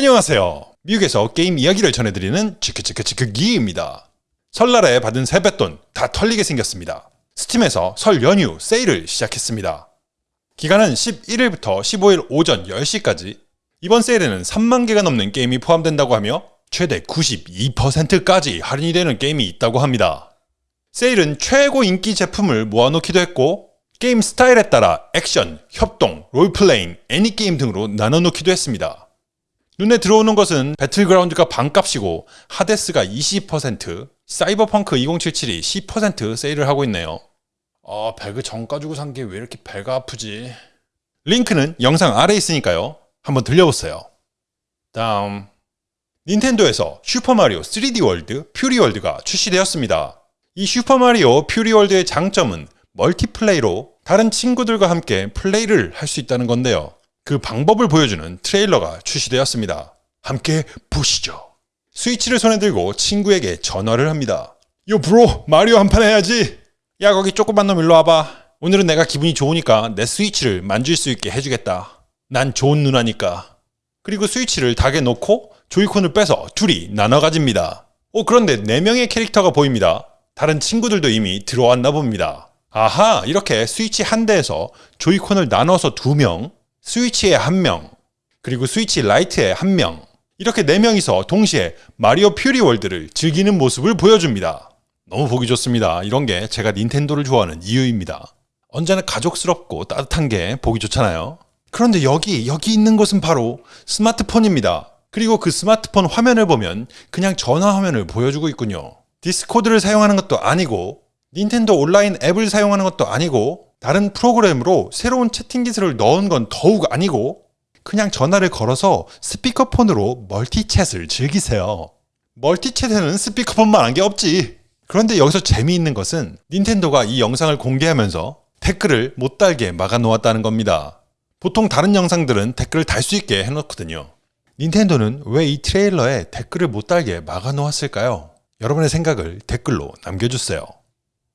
안녕하세요. 미국에서 게임 이야기를 전해드리는 치크치크치크기입니다. 설날에 받은 세뱃돈 다 털리게 생겼습니다. 스팀에서 설 연휴 세일을 시작했습니다. 기간은 11일부터 15일 오전 10시까지 이번 세일에는 3만 개가 넘는 게임이 포함된다고 하며 최대 92%까지 할인이 되는 게임이 있다고 합니다. 세일은 최고 인기 제품을 모아놓기도 했고 게임 스타일에 따라 액션, 협동, 롤플레잉, 애니게임 등으로 나눠놓기도 했습니다. 눈에 들어오는 것은 배틀그라운드가 반값이고 하데스가 20%, 사이버펑크 2077이 10% 세일을 하고 있네요. 아 배그 정가 주고 산 게 왜 이렇게 배가 아프지? 링크는 영상 아래에 있으니까요. 한번 들려보세요. 다음 닌텐도에서 슈퍼마리오 3D 월드 퓨리 월드가 출시되었습니다. 이 슈퍼마리오 퓨리 월드의 장점은 멀티플레이로 다른 친구들과 함께 플레이를 할 수 있다는 건데요. 그 방법을 보여주는 트레일러가 출시되었습니다. 함께 보시죠. 스위치를 손에 들고 친구에게 전화를 합니다. 요 브로 마리오 한 판 해야지. 야 거기 조그만 놈 일로 와봐. 오늘은 내가 기분이 좋으니까 내 스위치를 만질 수 있게 해주겠다. 난 좋은 누나니까. 그리고 스위치를 닭에 놓고 조이콘을 빼서 둘이 나눠 가집니다. 오 그런데 4명의 캐릭터가 보입니다. 다른 친구들도 이미 들어왔나 봅니다. 아하 이렇게 스위치 한 대에서 조이콘을 나눠서 2명 스위치에 한 명, 그리고 스위치 라이트에 한 명, 이렇게 네 명이서 동시에 마리오 퓨리 월드를 즐기는 모습을 보여줍니다. 너무 보기 좋습니다. 이런 게 제가 닌텐도를 좋아하는 이유입니다. 언제나 가족스럽고 따뜻한 게 보기 좋잖아요. 그런데 여기, 여기 있는 것은 바로 스마트폰입니다. 그리고 그 스마트폰 화면을 보면 그냥 전화 화면을 보여주고 있군요. 디스코드를 사용하는 것도 아니고 닌텐도 온라인 앱을 사용하는 것도 아니고 다른 프로그램으로 새로운 채팅 기술을 넣은 건 더욱 아니고 그냥 전화를 걸어서 스피커폰으로 멀티챗을 즐기세요. 멀티챗에는 스피커폰만 한 게 없지. 그런데 여기서 재미있는 것은 닌텐도가 이 영상을 공개하면서 댓글을 못 달게 막아 놓았다는 겁니다. 보통 다른 영상들은 댓글을 달 수 있게 해놓거든요. 닌텐도는 왜 이 트레일러에 댓글을 못 달게 막아 놓았을까요? 여러분의 생각을 댓글로 남겨주세요.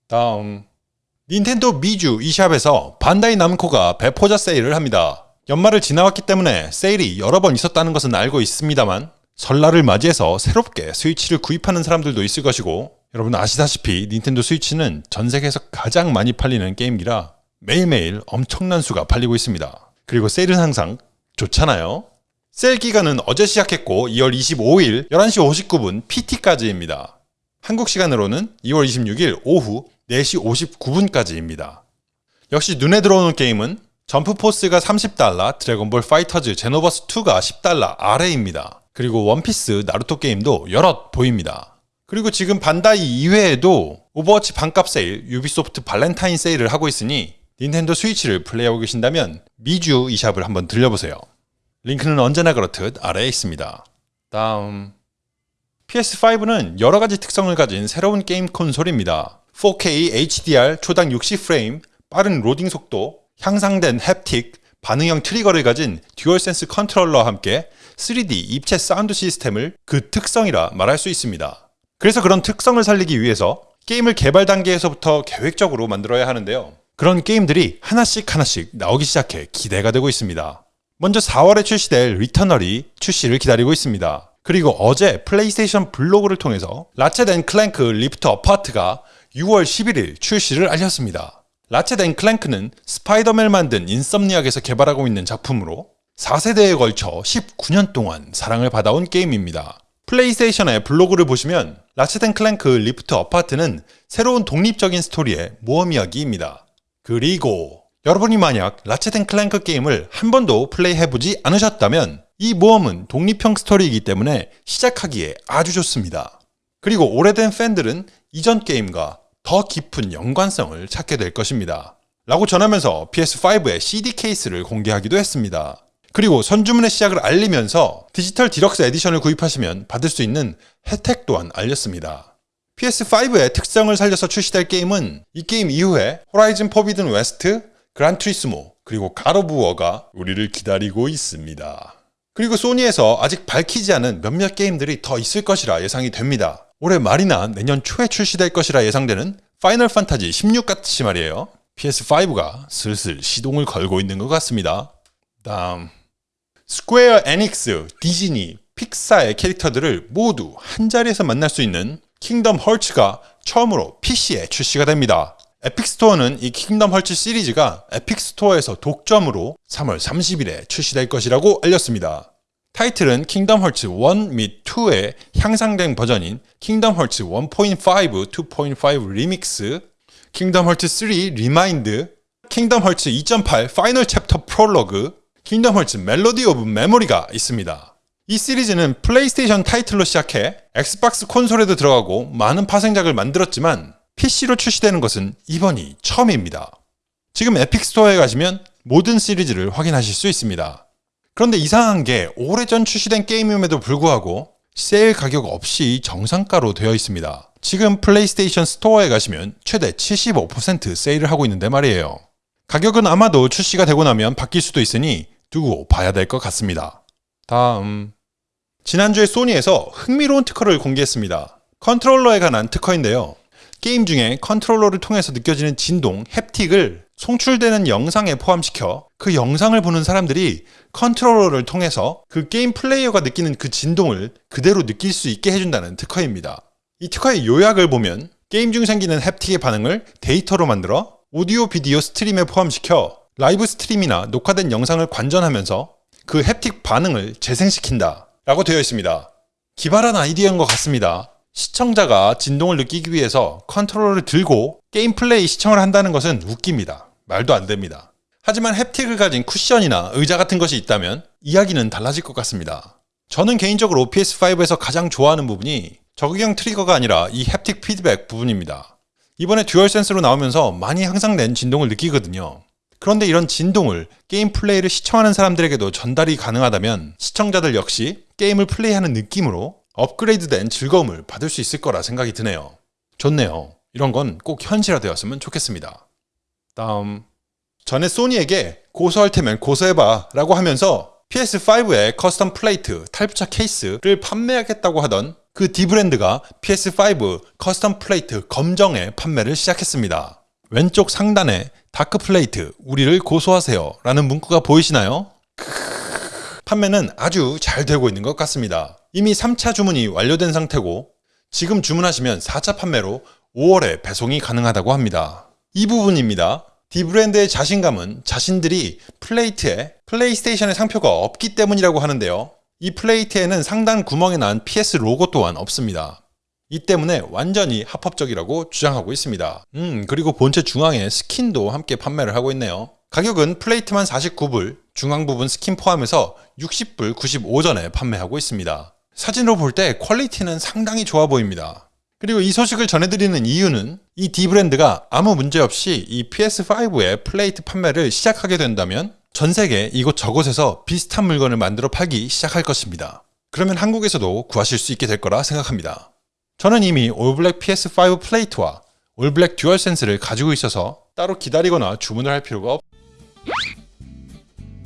다음 닌텐도 미주 e샵에서 반다이 남코가 배포자 세일을 합니다. 연말을 지나왔기 때문에 세일이 여러 번 있었다는 것은 알고 있습니다만 설날을 맞이해서 새롭게 스위치를 구입하는 사람들도 있을 것이고 여러분 아시다시피 닌텐도 스위치는 전 세계에서 가장 많이 팔리는 게임기라 매일매일 엄청난 수가 팔리고 있습니다. 그리고 세일은 항상 좋잖아요. 세일 기간은 어제 시작했고 2월 25일 11시 59분 PT까지입니다. 한국 시간으로는 2월 26일 오후 4시 59분까지입니다. 역시 눈에 들어오는 게임은 점프포스가 30달러, 드래곤볼 파이터즈 제노버스 2가 10달러 아래입니다. 그리고 원피스 나루토 게임도 여럿 보입니다. 그리고 지금 반다이 이외에도 오버워치 반값 세일, 유비소프트 발렌타인 세일을 하고 있으니 닌텐도 스위치를 플레이하고 계신다면 미주 eShop을 한번 들려보세요. 링크는 언제나 그렇듯 아래에 있습니다. 다음 PS5는 여러가지 특성을 가진 새로운 게임 콘솔입니다. 4K HDR 초당 60프레임, 빠른 로딩 속도, 향상된 haptic, 반응형 trigger를 가진 듀얼센스 컨트롤러와 함께 3D 입체 사운드 시스템을 그 특성이라 말할 수 있습니다. 그래서 그런 특성을 살리기 위해서 게임을 개발 단계에서부터 계획적으로 만들어야 하는데요. 그런 게임들이 하나씩 하나씩 나오기 시작해 기대가 되고 있습니다. 먼저 4월에 출시될 리터널이 출시를 기다리고 있습니다. 그리고 어제 플레이스테이션 블로그를 통해서 라쳇 앤 클랭크 리프트 어파트가 6월 11일 출시를 알렸습니다. 라쳇 앤 클랭크는 스파이더맨을 만든 인썸니악에서 개발하고 있는 작품으로 4세대에 걸쳐 19년 동안 사랑을 받아온 게임입니다. 플레이스테이션의 블로그를 보시면 라쳇 앤 클랭크 리프트 어파트는 새로운 독립적인 스토리의 모험 이야기입니다. 그리고 여러분이 만약 라쳇 앤 클랭크 게임을 한 번도 플레이해보지 않으셨다면 이 모험은 독립형 스토리이기 때문에 시작하기에 아주 좋습니다. 그리고 오래된 팬들은 이전 게임과 더 깊은 연관성을 찾게 될 것입니다. 라고 전하면서 PS5의 CD 케이스를 공개하기도 했습니다. 그리고 선주문의 시작을 알리면서 디지털 deluxe edition을 구입하시면 받을 수 있는 혜택 또한 알렸습니다. PS5의 특성을 살려서 출시될 게임은 이 게임 이후에 Horizon Forbidden West, Gran Turismo, 그리고 God of War가 우리를 기다리고 있습니다. 그리고 소니에서 아직 밝히지 않은 몇몇 게임들이 더 있을 것이라 예상이 됩니다. 올해 말이나 내년 초에 출시될 것이라 예상되는 Final Fantasy 16 같이 말이에요. PS5가 슬슬 시동을 걸고 있는 것 같습니다. 다음 Square Enix, Disney, Pixar의 캐릭터들을 모두 한 자리에서 만날 수 있는 Kingdom Hearts가 처음으로 PC에 출시가 됩니다. Epic Store는 이 Kingdom Hearts 시리즈가 Epic Store에서 독점으로 3월 30일에 출시될 것이라고 알렸습니다. 타이틀은 Kingdom Hearts 1 및 2의 향상된 버전인 Kingdom Hearts 1.5, 2.5 Remix, Kingdom Hearts 3 Re Mind, Kingdom Hearts 2.8 Final Chapter Prologue, Kingdom Hearts Melody of Memory가 있습니다. 이 시리즈는 플레이스테이션 타이틀로 시작해 Xbox 콘솔에도 들어가고 많은 파생작을 만들었지만 PC로 출시되는 것은 이번이 처음입니다. 지금 Epic Store에 가시면 모든 시리즈를 확인하실 수 있습니다. 그런데 이상한 게 오래전 출시된 게임임에도 불구하고 세일 가격 없이 정상가로 되어 있습니다. 지금 PlayStation Store에 가시면 최대 75% 세일을 하고 있는데 말이에요. 가격은 아마도 출시가 되고 나면 바뀔 수도 있으니 두고 봐야 될 것 같습니다. 다음 지난주에 Sony에서 흥미로운 특허를 공개했습니다. 컨트롤러에 관한 특허인데요. 게임 중에 컨트롤러를 통해서 느껴지는 진동, haptic을 송출되는 영상에 포함시켜 그 영상을 보는 사람들이 컨트롤러를 통해서 그 게임 플레이어가 느끼는 그 진동을 그대로 느낄 수 있게 해준다는 특허입니다. 이 특허의 요약을 보면 게임 중 생기는 haptic의 반응을 데이터로 만들어 오디오 비디오 stream에 포함시켜 live stream이나 녹화된 영상을 관전하면서 그 haptic 반응을 재생시킨다 라고 되어 있습니다. 기발한 아이디어인 것 같습니다. 시청자가 진동을 느끼기 위해서 컨트롤러를 들고 게임 플레이 시청을 한다는 것은 웃깁니다. 말도 안 됩니다. 하지만 햅틱을 가진 쿠션이나 의자 같은 것이 있다면 이야기는 달라질 것 같습니다. 저는 개인적으로 PS5에서 가장 좋아하는 부분이 적응형 트리거가 아니라 이 햅틱 피드백 부분입니다. 이번에 듀얼센스로 나오면서 많이 향상된 진동을 느끼거든요. 그런데 이런 진동을 게임 플레이를 시청하는 사람들에게도 전달이 가능하다면 시청자들 역시 게임을 플레이하는 느낌으로 업그레이드된 즐거움을 받을 수 있을 거라 생각이 드네요. 좋네요. 이런 건 꼭 현실화되었으면 좋겠습니다. 다음 전에 Sony에게 고소할 테면 고소해봐 라고 하면서 PS5의 custom plate 탈부착 케이스를 판매하겠다고 하던 그 디브랜드가 PS5 커스텀 플레이트 검정의 판매를 시작했습니다. 왼쪽 상단에 Dark Plate 우리를 고소하세요 라는 문구가 보이시나요? 판매는 아주 잘 되고 있는 것 같습니다. 이미 3차 주문이 완료된 상태고 지금 주문하시면 4차 판매로 5월에 배송이 가능하다고 합니다. 이 부분입니다. dbrand의 자신감은 자신들이 plate에 PlayStation의 상표가 없기 때문이라고 하는데요. 이 plate에는 상단 구멍에 난 PS 로고 또한 없습니다. 이 때문에 완전히 합법적이라고 주장하고 있습니다. 음 그리고 본체 중앙에 스킨도 함께 판매를 하고 있네요. 가격은 plate만 49불, 중앙 부분 스킨 포함해서 60불 95전에 판매하고 있습니다. 사진으로 볼 때 퀄리티는 상당히 좋아 보입니다. 그리고 이 소식을 전해드리는 이유는 이 dbrand가 아무 문제 없이 이 PS5의 plate 판매를 시작하게 된다면 전 세계 이곳저곳에서 비슷한 물건을 만들어 팔기 시작할 것입니다. 그러면 한국에서도 구하실 수 있게 될 거라 생각합니다. 저는 이미 올블랙 PS5 플레이트와 올블랙 듀얼 센스를 가지고 있어서 따로 기다리거나 주문을 할 필요가 없...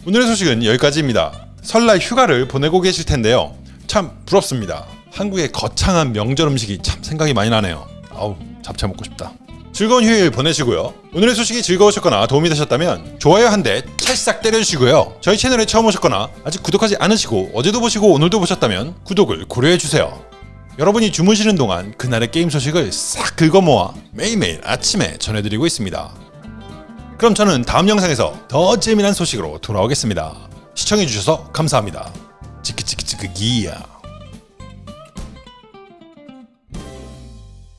오늘의 소식은 여기까지입니다. 설날 휴가를 보내고 계실 텐데요. 참 부럽습니다. 한국의 거창한 명절 음식이 참 생각이 많이 나네요. 아우 잡채 먹고 싶다. 즐거운 휴일 보내시고요. 오늘의 소식이 즐거우셨거나 도움이 되셨다면 좋아요 한 대 찰싹 때려주시고요. 저희 채널에 처음 오셨거나 아직 구독하지 않으시고 어제도 보시고 오늘도 보셨다면 구독을 고려해주세요. 여러분이 주무시는 동안 그날의 게임 소식을 싹 긁어 모아 매일매일 아침에 전해드리고 있습니다. 그럼 저는 다음 영상에서 더 재미난 소식으로 돌아오겠습니다. 시청해주셔서 감사합니다. 치크치크치크 기야